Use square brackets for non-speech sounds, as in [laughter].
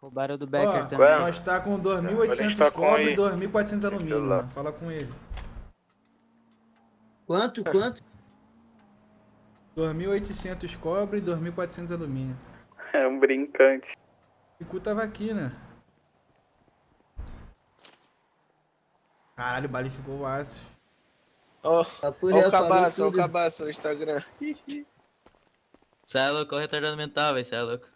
Roubaram do Becker Ó, também. nós tá com 2.800 tá cobre e 2.400 alumínio, mano. Fala com ele. Quanto? É. Quanto? 2.800 cobre e 2.400 alumínio. É um brincante. O cu tava aqui, né? Caralho, o Bali ficou aço. Ó, tá ó o tá cabaço, ó o cabaço no Instagram. [laughs] Sai é louco, é o retardamento mental, velho, cê é louco.